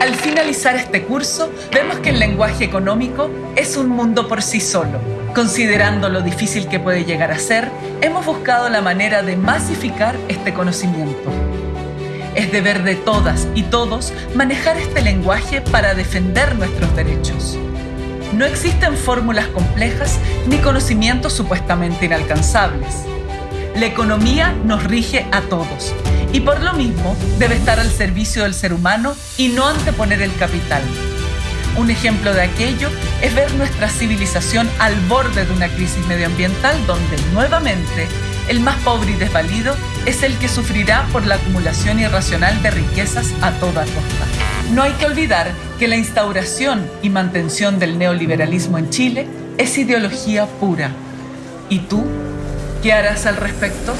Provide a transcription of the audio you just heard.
Al finalizar este curso, vemos que el lenguaje económico es un mundo por sí solo. Considerando lo difícil que puede llegar a ser, hemos buscado la manera de masificar este conocimiento. Es deber de todas y todos manejar este lenguaje para defender nuestros derechos. No existen fórmulas complejas ni conocimientos supuestamente inalcanzables. La economía nos rige a todos y por lo mismo debe estar al servicio del ser humano y no anteponer el capital. Un ejemplo de aquello es ver nuestra civilización al borde de una crisis medioambiental donde nuevamente el más pobre y desvalido es el que sufrirá por la acumulación irracional de riquezas a toda costa. No hay que olvidar que la instauración y mantención del neoliberalismo en Chile es ideología pura. ¿Y tú? ¿Qué harás al respecto?